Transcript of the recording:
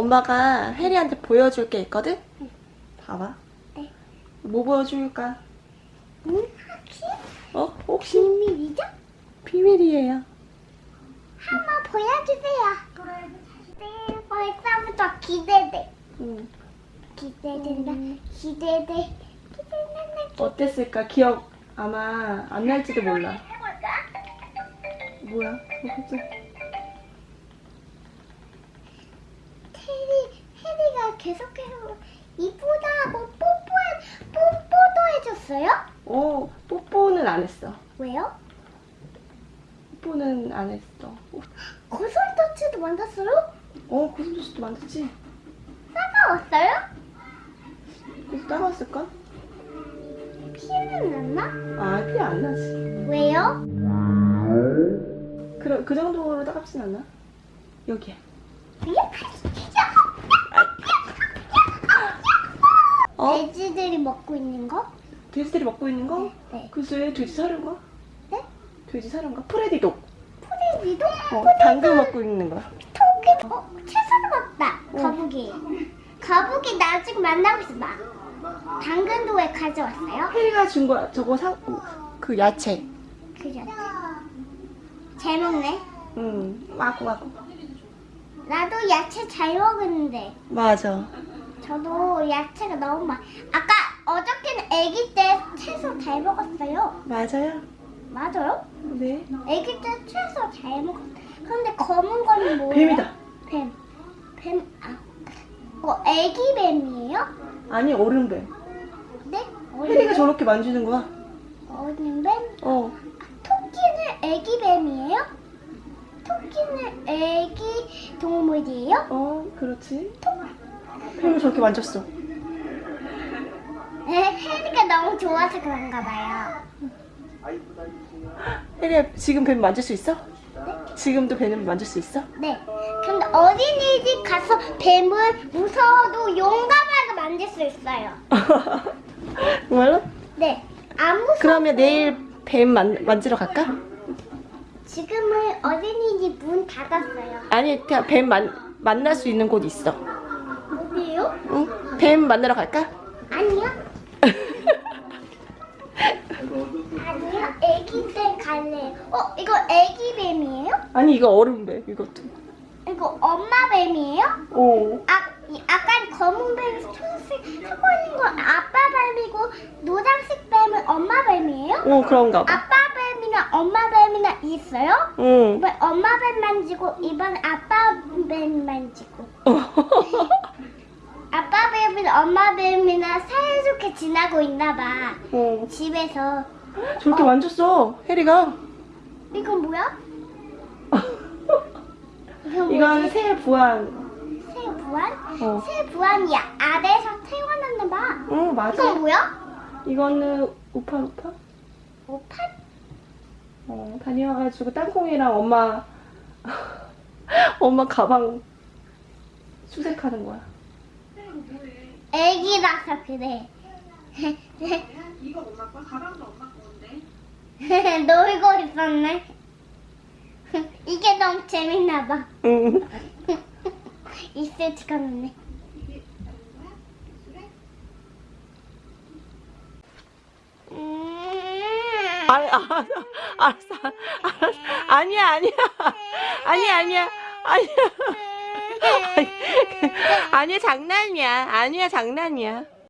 엄마가 혜리한테 보여줄 게 있거든? 봐봐. 네. 뭐 보여줄까? 응? 혹시 어? 혹시? 비밀이죠? 비밀이에요. 한번 보여주세요. 네, 벌써부터 기대돼. 응. 기대된다. 기대돼. 기대된다. 어땠을까? 기억 아마 안 날지도 몰라. 해볼까? 뭐야? 뭐 갑자기. 테리, 해리가 계속해서 이쁘다 하고 뽀뽀해, 뽀뽀도 해줬어요? 어, 뽀뽀는 안 했어. 왜요? 뽀뽀는 안 했어. 고슴도치도 만났어요? 어, 고슴도치도 만졌지? 싸가웠어요? 그래서 따가웠을까? 피는 났나? 아, 피 안 나지. 왜요? 그, 그 정도로 따갑진 않나? 여기야. 어? 돼지들이 먹고 있는 거? 돼지들이 먹고 있는 거? 네. 글쎄, 돼지 사료인가? 네? 돼지 사료인가? 프레디도. 포레지도? 어, 당근 먹고 있는 거야. 토끼? 어, 채소도 먹다. 어. 거북이. 거북이 나 지금 만나고 있어, 나. 당근도 왜 가져왔어요? 혜리가 준 거야. 저거 사, 그 야채. 그래. 잘 먹네. 응, 와구, 와구. 나도 야채 잘 먹었는데. 맞아. 저도 야채가 너무 많. 아까 어저께는 아기 때 채소 잘 먹었어요. 맞아요. 맞아요? 네. 아기 때 채소 잘 먹었. 근데 검은 거는 뭐예요? 뱀이다. 뱀. 뱀. 아. 어, 아기 뱀이에요? 아니, 어른 뱀. 네? 혜리가 저렇게 만지는 거야. 어린 뱀? 어. 토끼는 아기 뱀이에요? 토끼는 아기 동물이에요? 어, 그렇지. 뱀을 저렇게 만졌어. 네, 혜리가 너무 좋아서 그런가 봐요. 혜리야, 지금 뱀 만질 수 있어? 지금도 뱀을 만질 수 있어? 네. 근데 어린이집 가서 뱀을 무서워도 용감하게 만질 수 있어요. 정말로? 네. 안 무서워. 그러면 내일 뱀 만, 만지러 갈까? 지금은 어린이집 문 닫았어요. 아니, 뱀 만, 만날 수 있는 곳 있어. 어디요? 응? 뱀 만나러 갈까? 아니요. 아니요. 아기 때 갈래요. 어, 이거 아기 뱀이에요? 아니, 이거 어른 뱀, 이것도. 이거 엄마 뱀이에요? 오. 아, 이 약간 검은 뱀이 초록색 하고 있는 건 아빠 뱀이고 노란색 뱀은 엄마 뱀이에요? 오, 그런가 봐. 아빠 뱀이나 엄마 뱀이나 있어요? 응. 이번 엄마 뱀 만지고 이번 아빠 뱀 만지고 뱀이나 엄마 뱀이나 사이좋게 지나고 있나 봐 어. 집에서 저렇게 만졌어, 혜리가. 이건 뭐야? 이건? 새 부안. 새 부안? 어. 새 부안이 아래에서 태어났나 봐 응, 맞아. 이건 뭐야? 이거는 우파 우파? 오팥? 어, 다녀와가지고 땅콩이랑 엄마 엄마 가방 수색하는 거야. 애기라서 그래 이거 엄마 거, 가방도 엄마 건데. 놀고 있었네 이게 너무 재밌나 봐 응. 이슬 찍었네 음. 아, 아, 알았어, 알았어. 아니야, 아니야, 아니야, 아니야, 아니야. 아니야, 장난이야. 아니야, 장난이야.